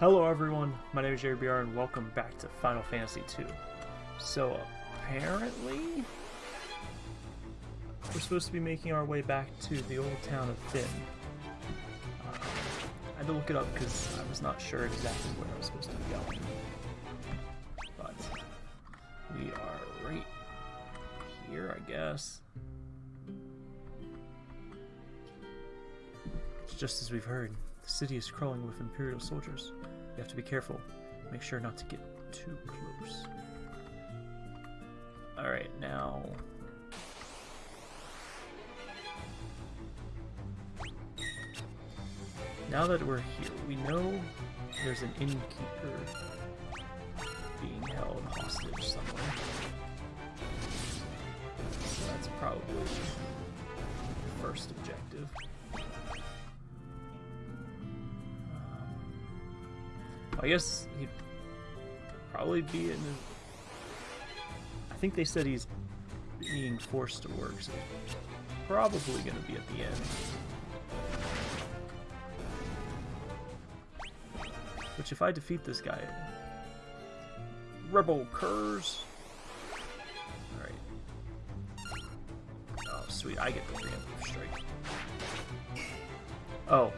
Hello everyone, my name is Jerry BR and welcome back to Final Fantasy II. So apparently, we're supposed to be making our way back to the old town of Fynn. Uh, I had to look it up because I was not sure exactly where I was supposed to be going. But we are right here, I guess. Just as we've heard. The city is crawling with Imperial soldiers. You have to be careful. Make sure not to get too close. Alright, now... Now that we're here, we know there's an innkeeper being held hostage somewhere. So that's probably the first objective. I guess he'd probably be in. I think they said he's being forced to work, so he's probably going to be at the end. Which, if I defeat this guy, Rebel Curs. Alright. Oh, sweet, I get the preemptive strike. Oh,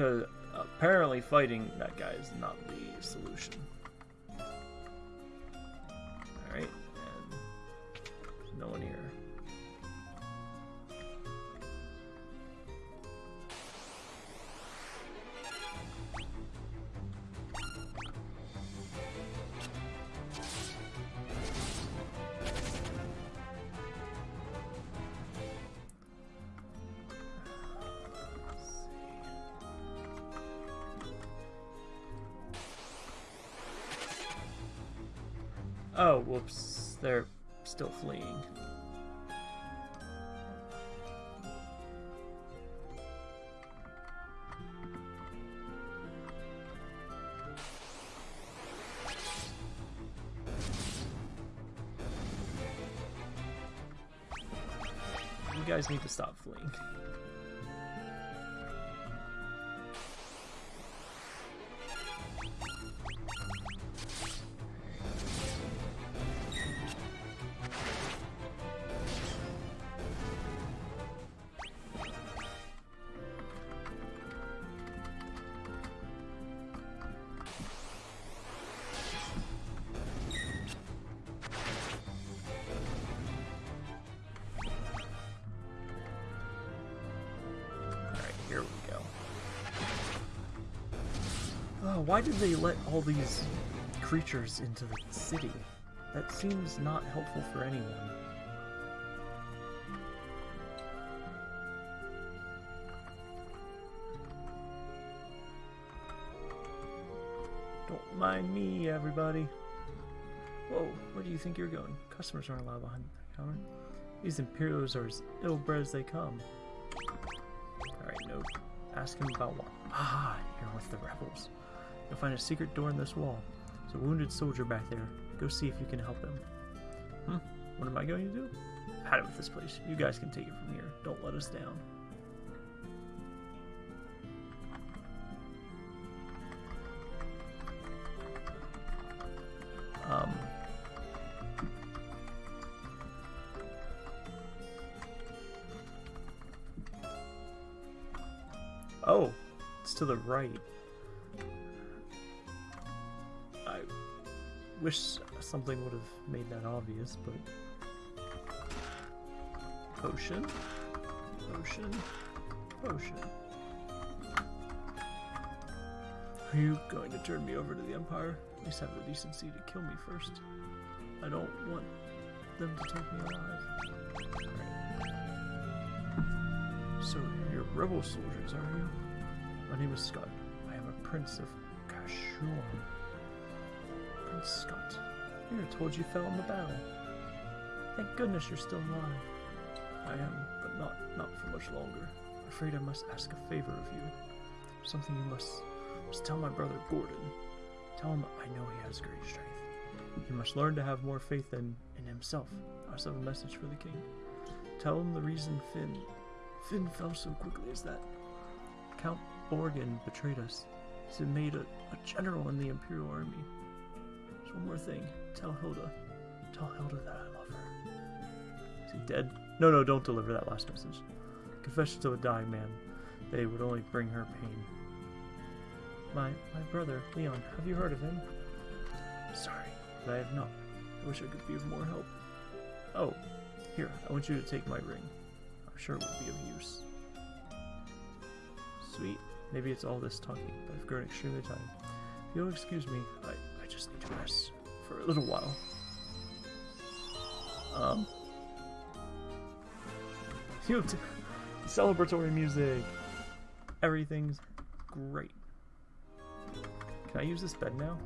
Because apparently fighting that guy is not the solution. Oh, whoops. They're still fleeing. You guys need to stop fleeing. Why did they let all these creatures into the city? That seems not helpful for anyone. Don't mind me, everybody. Whoa, where do you think you're going? Customers aren't allowed behind the counter. These Imperials are as ill-bred as they come. Alright, nope. Ask him about what. Ah, you're with the rebels. You'll find a secret door in this wall. There's a wounded soldier back there. Go see if you can help him. Hmm? What am I going to do? I've had it with this place. You guys can take it from here. Don't let us down. Um... Oh, it's to the right. Wish something would have made that obvious, but... Potion? Potion? Potion. Are you going to turn me over to the Empire? At least have the decency to kill me first. I don't want them to take me alive. So, you're rebel soldiers, are you? My name is Scott. I am a prince of Kashuon. Prince Scott. You were told you fell in the battle. Thank goodness you're still alive. I am, but not not for much longer. I'm afraid I must ask a favor of you. Something you must must tell my brother Gordon. Tell him I know he has great strength. He must learn to have more faith in, in himself. I also have a message for the king. Tell him the reason Fynn Fynn fell so quickly is that Count Borghen betrayed us. He's been made a, a general in the Imperial Army. There's one more thing. Tell Hilda. Tell Hilda that I love her. Is he dead? No, no, don't deliver that last message. Confessions of a dying man. They would only bring her pain. My my brother, Leon, have you heard of him? Sorry, but I have not. I wish I could be of more help. Oh, here, I want you to take my ring. I'm sure it would be of use. Sweet. Maybe it's all this talking, but I've grown extremely tired. If you'll excuse me, I just need to rest for a little while. Um. You celebratory music. Everything's great. Can I use this bed now?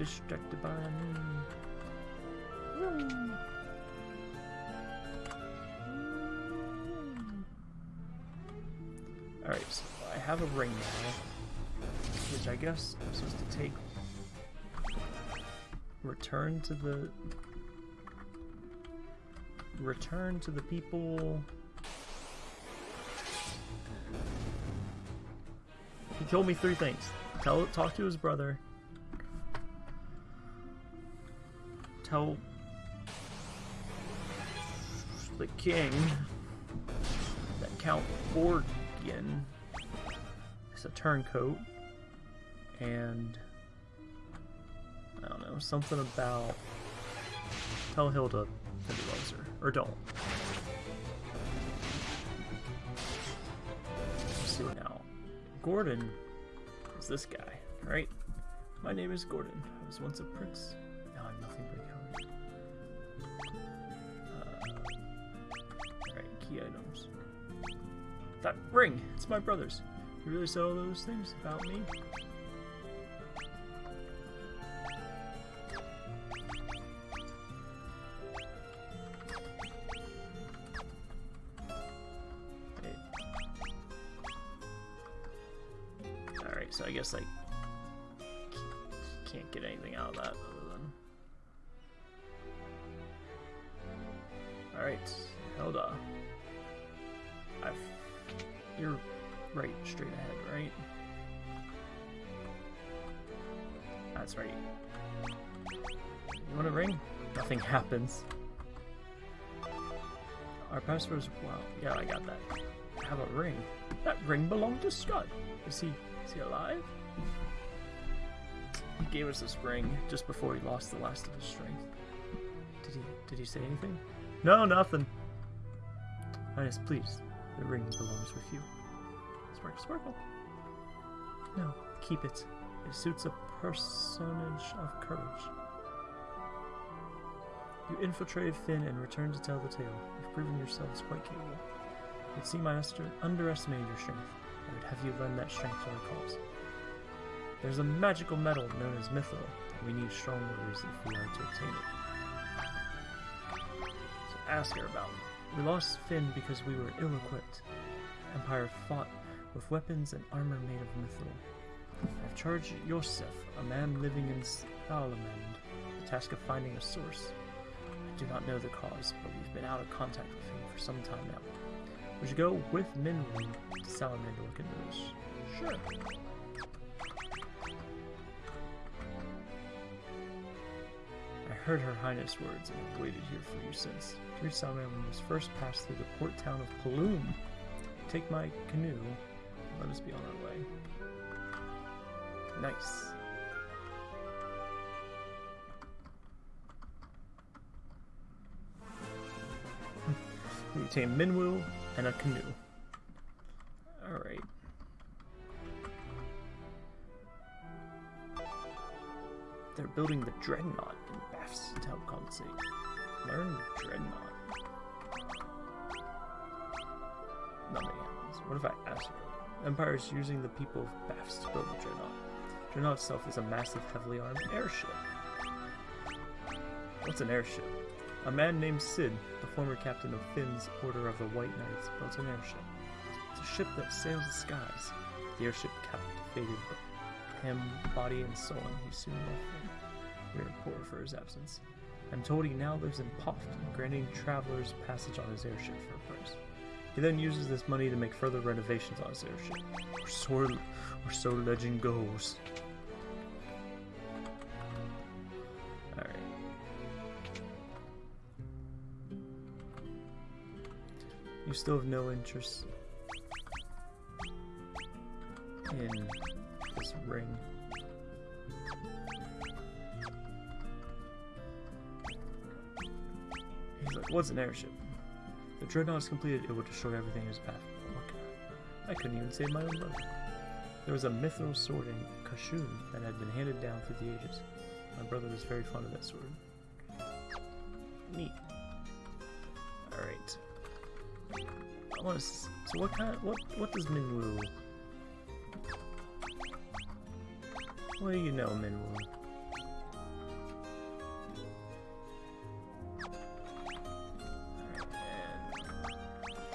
Distracted by me. Alright, so I have a ring now, which I guess I'm supposed to take. Return to the. Return to the people. He told me three things. Tell, talk to his brother. Tell the king that Count Borg is a turncoat. And I don't know, something about tell Hilda that he loves her. Or don't. Let's see now. Gordon is this guy, right? My name is Gordon. I was once a prince. That ring! It's my brother's. You really said all those things about me? Alright, so I guess I can't get anything out of that other than... Alright, Hilda. You're right, straight ahead, right? That's right. You want a ring? Nothing happens. Our passwords. Wow. Yeah, I got that. Have a ring. That ring belonged to Scott. Is he? Is he alive? He gave us this ring just before he lost the last of his strength. Did he? Did he say anything? No, nothing. Highness, please. The ring belongs with you. Sparkle, sparkle. No, keep it. It suits a personage of courage. You infiltrated Fynn and returned to tell the tale. You've proven yourselves quite capable. It seemed I underestimated your strength. I would have you lend that strength to our cause. There's a magical metal known as Mithril, we need strong warriors if we are to obtain it. So ask her about it. We lost Fynn because we were ill-equipped. Empire fought with weapons and armor made of mithril. I've charged Yosef, a man living in Salamand, the task of finding a source. I do not know the cause, but we've been out of contact with him for some time now. We should go with Minwu to Salamand to look into this. Sure. Heard her highness' words and have waited here for you since. To reach Salamand, we first pass through the port town of Paloom. Take my canoe and let us be on our way. Nice. we obtain Minwu and a canoe. Alright. They're building the Dreadnought in To help compensate. Learn Dreadnought. Nothing happens. What if I ask her? Empire is using the people of Bafsk to build the Dreadnought. Dreadnought itself is a massive, heavily armed airship. What's an airship? A man named Sid, the former captain of Fynn's Order of the White Knights, built an airship. It's a ship that sails the skies. The airship captivated him, body and soul, and he soon left. We are poor for his absence. I'm told he now lives in Poft, granting travelers passage on his airship for a price. He then uses this money to make further renovations on his airship. Or so, or so legend goes. Alright. You still have no interest in this ring. What's an airship? The dreadnought is completed, it will destroy everything in its path. Okay. I couldn't even save my own life. There was a mithril sword in Kashuon that had been handed down through the ages. My brother was very fond of that sword. Neat. Alright. I want to. So what kind? What what does Minwu? What do you know, Minwu?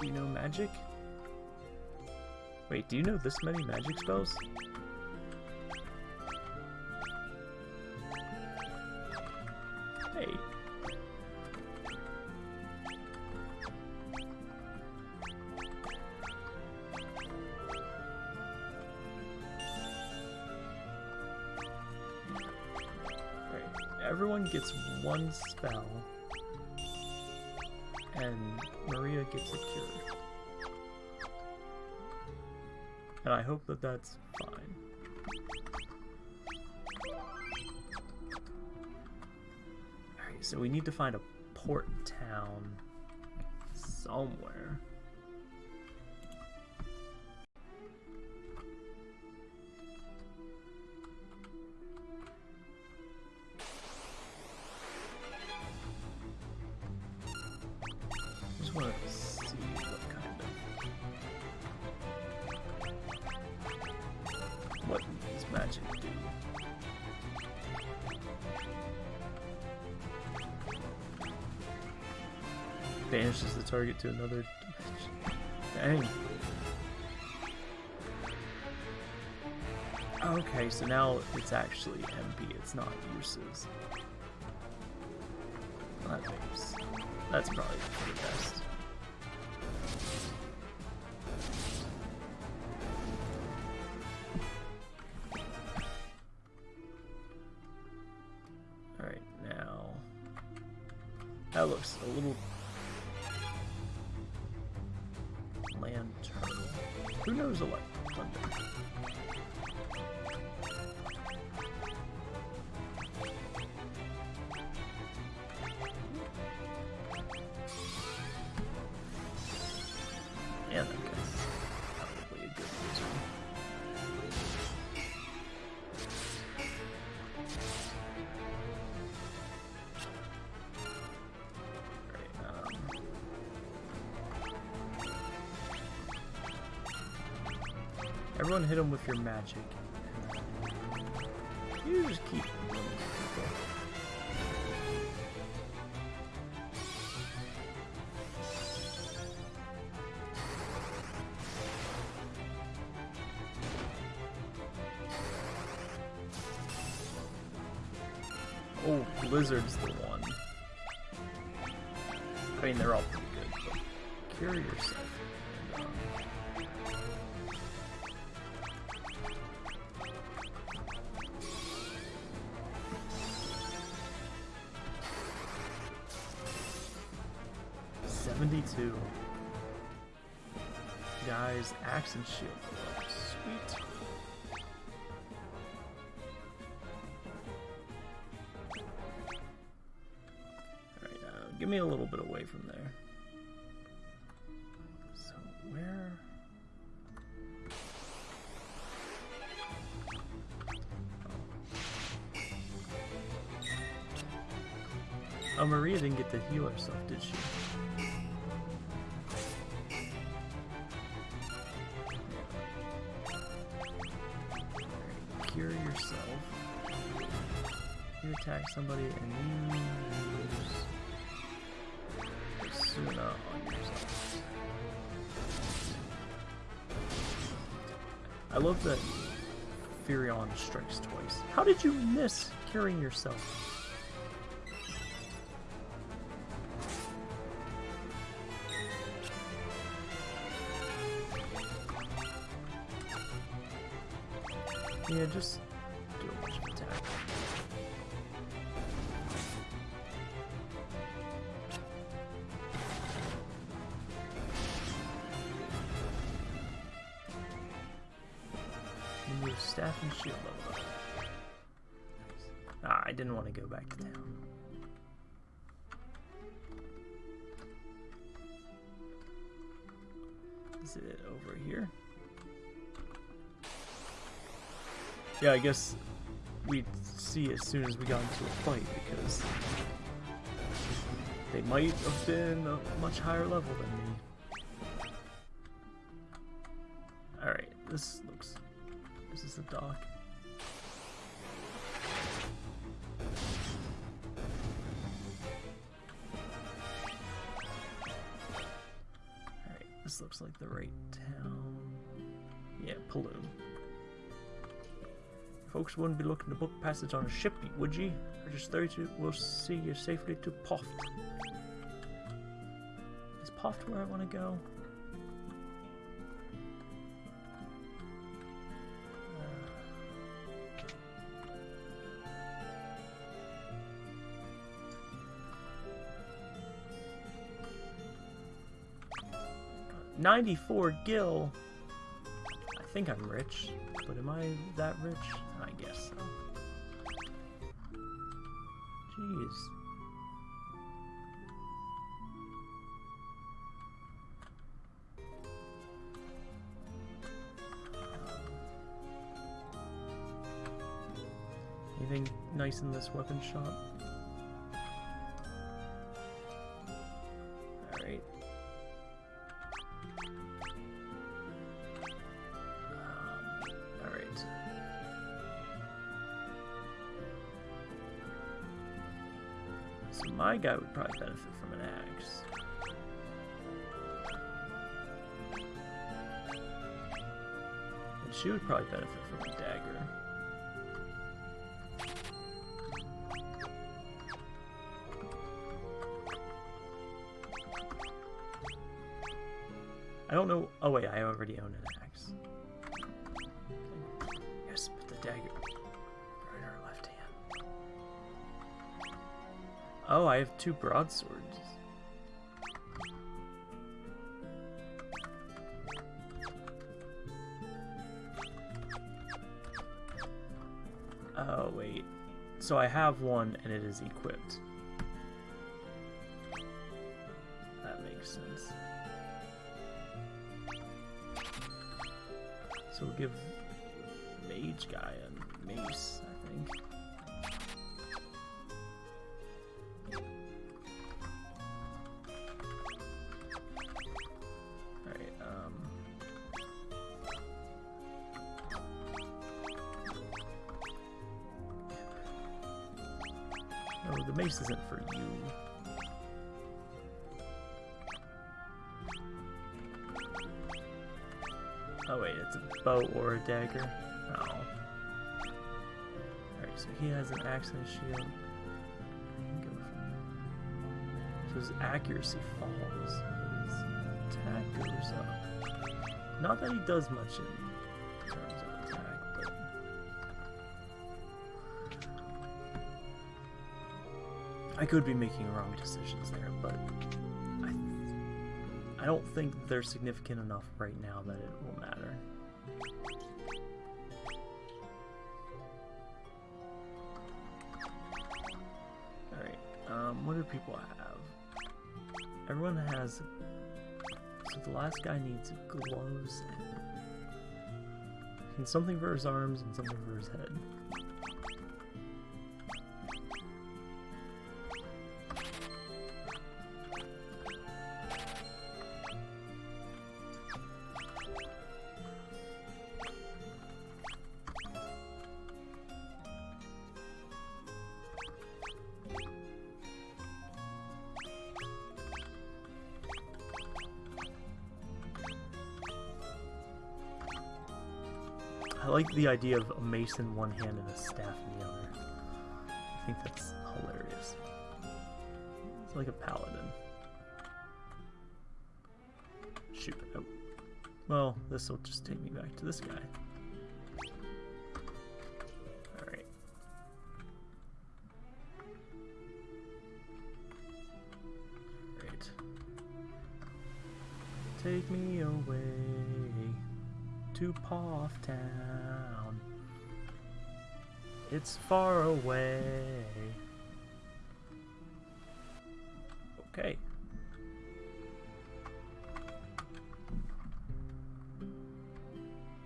You know magic? Wait, do you know this many magic spells? Hey. Everyone gets one spell and Maria gets a cure. And I hope that that's fine. Alright, so we need to find a port town somewhere. To another. Dang. Okay, so now it's actually MP, it's not uses. That makes that's probably the best. Everyone hit him with your magic. You just keep 72. Guys, axe and shield. Sweet. Alright, uh, give me a little bit away from there. So, where... Oh, Maria didn't get to heal herself, did she? Yourself. You attack somebody and you on yourself. I love that Firion strikes twice. How did you miss curing yourself? Yeah, just Staff and shield level up. Ah, I didn't want to go back to town. Is it over here? Yeah, I guess we'd see as soon as we got into a fight because they might have been a much higher level than me. Alright, this the dock. Alright, this looks like the right town. Yeah, Paloom. Folks wouldn't be looking to book passage on a ship, would ye? Just 30 will see you safely to Poft. Is Poft where I want to go? Ninety-four gil. I think I'm rich, but am I that rich? I guess so. Jeez. Anything nice in this weapon shop? My would probably benefit from an axe. And she would probably benefit from a dagger. I don't know. Oh wait, I already own an axe. Oh, I have two broadswords. Oh wait, so I have one and it is equipped. That makes sense. So we'll give Mage Guy mace isn't for you. Oh wait, it's a bow or a dagger. Oh. Alright, so he has an axe and a shield. So his accuracy falls, but his attack goes up. Not that he does much in terms of attack, but... I could be making wrong decisions there, but I I don't think they're significant enough right now that it will matter. Alright, um, what do people have? Everyone has... So the last guy needs gloves and... and something for his arms and something for his head. Like the idea of a mace in one hand and a staff in the other. I think that's hilarious. It's like a paladin. Shoot. Oh. Well, this will just take me back to this guy. Alright. Take me away to Poft Town. It's far away. Okay.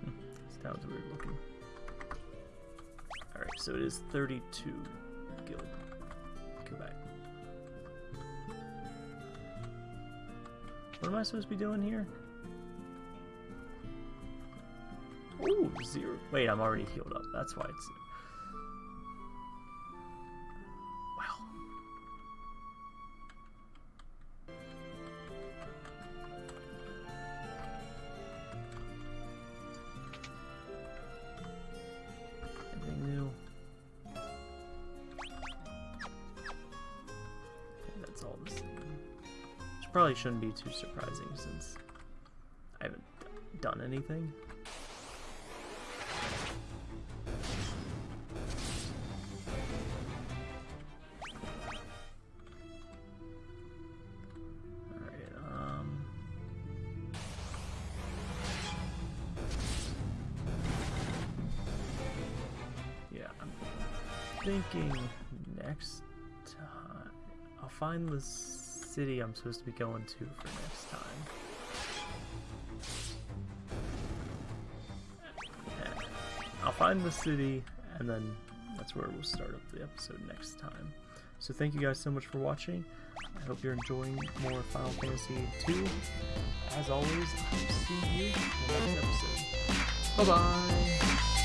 Hmm, This town's weird looking. Alright, so it is 32 guild. Back. What am I supposed to be doing here? Ooh, zero. Wait, I'm already healed up. That's why it's. Wow. Anything new? That's all the same. Probably shouldn't be too surprising since I haven't done anything. Find the city I'm supposed to be going to for next time. I'll find the city, and then that's where we'll start up the episode next time. So thank you guys so much for watching. I hope you're enjoying more Final Fantasy 2. As always, I'll see you in the next episode. Bye bye!